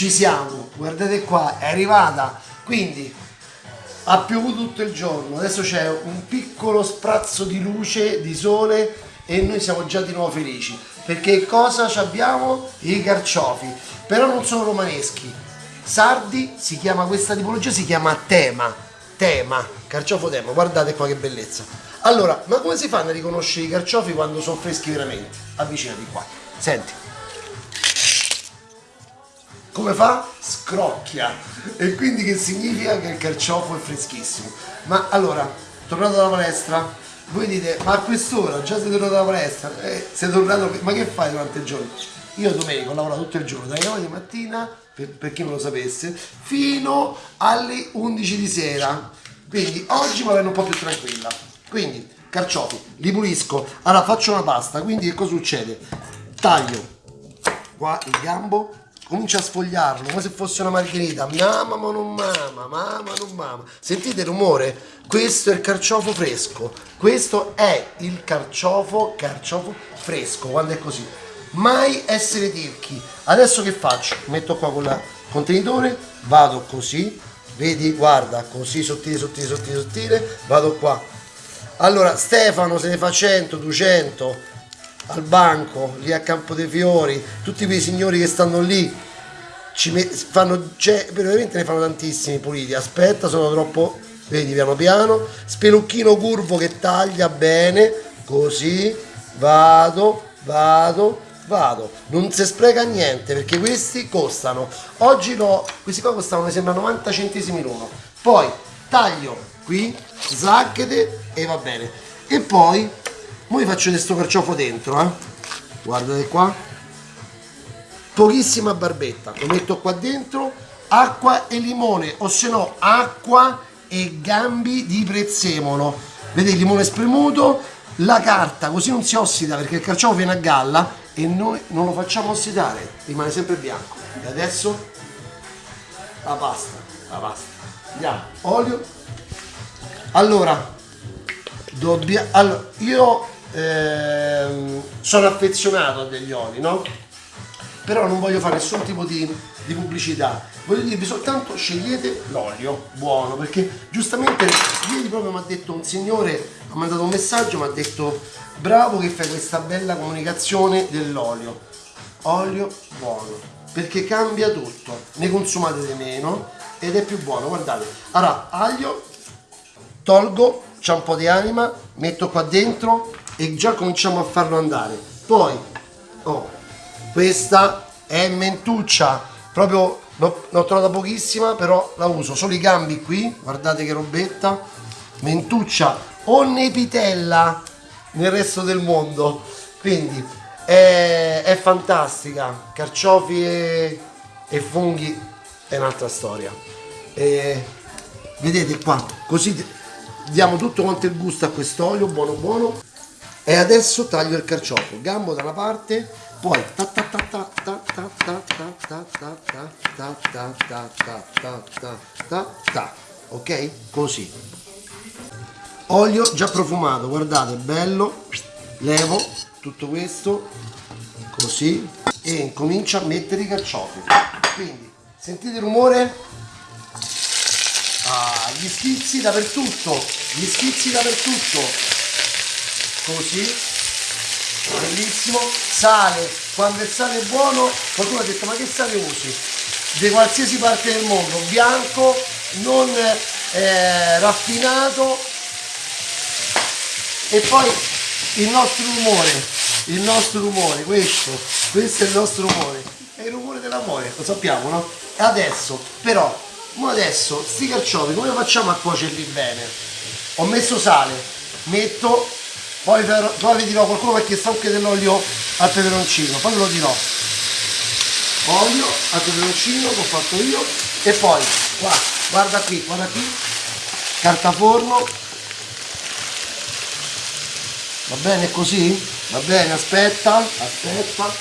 ci siamo, guardate qua, è arrivata, quindi ha piovuto tutto il giorno, adesso c'è un piccolo sprazzo di luce, di sole e noi siamo già di nuovo felici, perché cosa abbiamo? I carciofi, però non sono romaneschi, sardi, si chiama questa tipologia, si chiama tema, tema, carciofo tema, guardate qua che bellezza. Allora, ma come si fanno a riconoscere i carciofi quando sono freschi veramente? Avvicinati qua, senti come fa? Scrocchia. E quindi che significa che il carciofo è freschissimo. Ma allora, tornato dalla palestra, voi dite, ma a quest'ora già sei tornato dalla palestra? Eh, sei tornato, ma che fai durante il giorno? Io domenica ho lavorato tutto il giorno, dalle 9 di mattina, per, per chi non lo sapesse, fino alle 11 di sera. Quindi oggi mi avendo un po' più tranquilla. Quindi, carciofi, li pulisco. Allora faccio una pasta, quindi che cosa succede? Taglio qua il gambo, comincia a sfogliarlo come se fosse una margherita. Mamma ma non mama mamma non mama sentite il rumore? Questo è il carciofo fresco. Questo è il carciofo carciofo fresco quando è così. Mai essere tirchi. Adesso che faccio? Metto qua con il contenitore vado così. Vedi guarda così sottile sottile sottile sottile. Vado qua. Allora Stefano se ne fa 100 200 al banco, lì a Campo dei Fiori, tutti quei signori che stanno lì, fanno, cioè, veramente ne fanno tantissimi puliti, aspetta, sono troppo, vedi piano piano, spelucchino curvo che taglia bene, così, vado, vado, vado, non si spreca niente perché questi costano, oggi no, questi qua costano mi sembra 90 centesimi l'uno, poi taglio qui, zacchete e va bene, e poi Ora faccio questo carciofo dentro, eh. Guardate qua. Pochissima barbetta. Lo metto qua dentro. Acqua e limone, o se no acqua e gambi di prezzemolo. Vedete il limone spremuto, la carta, così non si ossida perché il carciofo viene a galla e noi non lo facciamo ossidare, rimane sempre bianco. E adesso la pasta, la pasta. Andiamo, olio. Allora, dobbiamo... Allora, io ehm, sono affezionato a degli oli, no? Però non voglio fare nessun tipo di, di pubblicità, voglio dirvi soltanto scegliete l'olio buono, perché giustamente ieri proprio mi ha detto un signore, ha mandato un messaggio, mi ha detto bravo che fai questa bella comunicazione dell'olio, olio buono, perché cambia tutto, ne consumate di meno ed è più buono, guardate. Allora, aglio, tolgo, c'è un po' di anima, metto qua dentro e già cominciamo a farlo andare. Poi oh, questa è mentuccia. Proprio l'ho trovata pochissima però la uso. Solo i gambi qui guardate che robetta. Mentuccia o nepitella nel resto del mondo. Quindi è, è fantastica. Carciofi e, e, funghi è un'altra storia. E, vedete qua così diamo tutto quanto il gusto a quest'olio buono buono e adesso taglio il carciofo gambo da una parte poi ta ta ta ta ta ta ta ta ta ta ta ta ta ta ta ok così olio già profumato guardate bello levo tutto questo così e comincio a mettere i carciofi quindi sentite il rumore ah, gli schizzi dappertutto gli schizzi dappertutto così. Bellissimo. Sale. Quando il sale è buono qualcuno ha detto ma che sale usi? Di qualsiasi parte del mondo. Bianco non eh, raffinato. E poi il nostro rumore. Il nostro rumore questo. Questo è il nostro rumore. È il rumore dell'amore lo sappiamo no? adesso però adesso sti carciofi come facciamo a cuocerli bene? Ho messo sale. Metto poi, poi vi dirò qualcuno ha chiesto anche dell'olio al peperoncino. Poi ve lo dirò. Olio al peperoncino che ho fatto io. E poi qua guarda qui guarda qui. Carta forno. Va bene così? va bene aspetta aspetta.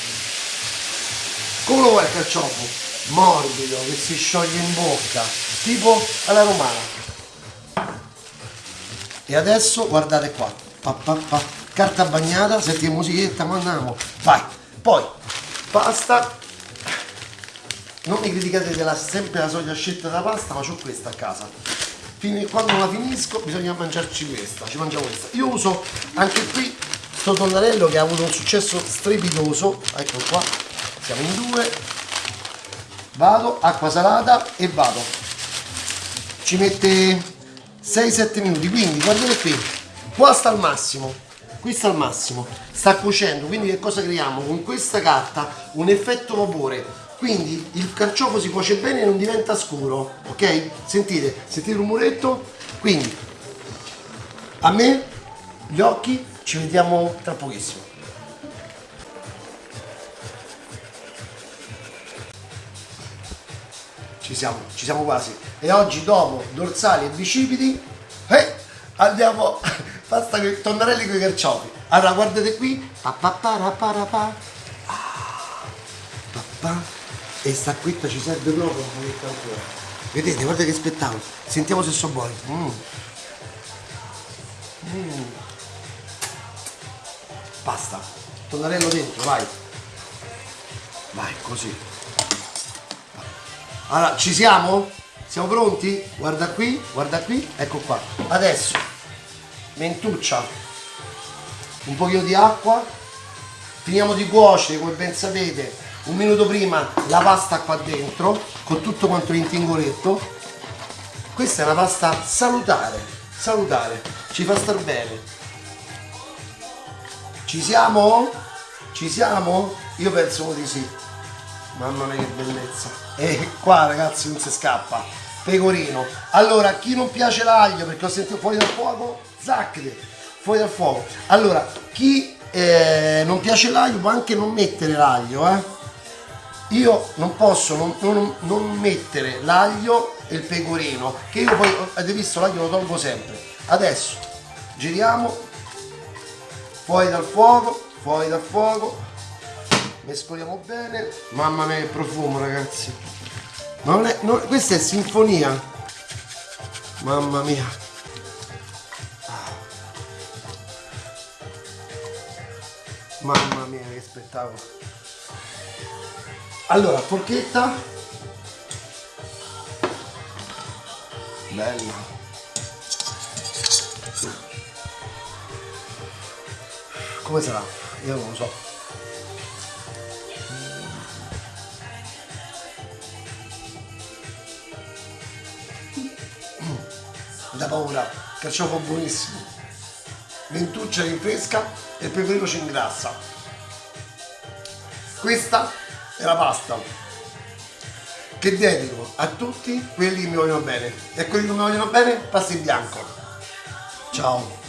Come lo vuoi il carciofo? morbido che si scioglie in bocca. Tipo alla romana. E adesso guardate qua pa, pa, pa. carta bagnata senti che musichetta ma andiamo. Vai. Poi pasta. Non mi criticate della sempre la solita scelta della pasta ma ho questa a casa. Fini, quando la finisco bisogna mangiarci questa. Ci mangiamo questa. Io uso anche qui sto tonnarello che ha avuto un successo strepitoso. Ecco qua. Siamo in due. Vado acqua salata e vado. Ci mette 6-7 minuti. Quindi guardate qui qua sta al massimo. Qui sta al massimo. Sta cuocendo quindi che cosa creiamo? Con questa carta un effetto vapore. Quindi il carciofo si cuoce bene e non diventa scuro ok? Sentite sentite il rumoretto quindi a me gli occhi ci vediamo tra pochissimo. Ci siamo ci siamo quasi. E oggi dopo dorsali e bicipiti eh, andiamo pasta con i tonnarelli con i carciofi. Allora guardate qui. Pa, pa, pa, pa, pa. Ah, pa, e sta quitta ci serve proprio vedete guarda che spettacolo. Sentiamo se sono buoni. Mm. Mm. basta. Tonnarello dentro vai. Vai così. Allora ci siamo? siamo pronti? guarda qui guarda qui. Ecco qua. Adesso mentuccia. Un pochino di acqua. Finiamo di cuocere come ben sapete. Un minuto prima la pasta qua dentro con tutto quanto l'intingoletto questa è una pasta salutare salutare. Ci fa star bene. Ci siamo? ci siamo? io penso di sì. Mamma mia che bellezza. E qua ragazzi non si scappa. Pecorino. Allora chi non piace l'aglio perché ho sentito fuori dal fuoco zacchete fuori dal fuoco. Allora chi eh, non piace l'aglio può anche non mettere l'aglio eh. Io non posso non, non, non mettere l'aglio e il pecorino che io poi avete visto l'aglio lo tolgo sempre. Adesso giriamo. Fuori dal fuoco fuori dal fuoco. Mescoliamo bene. Mamma mia che profumo ragazzi. Non è, non, questa è sinfonia. Mamma mia mamma mia che spettacolo. Allora forchetta. Bella. Come sarà? io non lo so. Da paura carciofo buonissimo ventuccia rinfresca e il pecorino ci ingrassa questa e la pasta che dedico a tutti quelli che mi vogliono bene. E quelli che non mi vogliono bene pasta in bianco. Ciao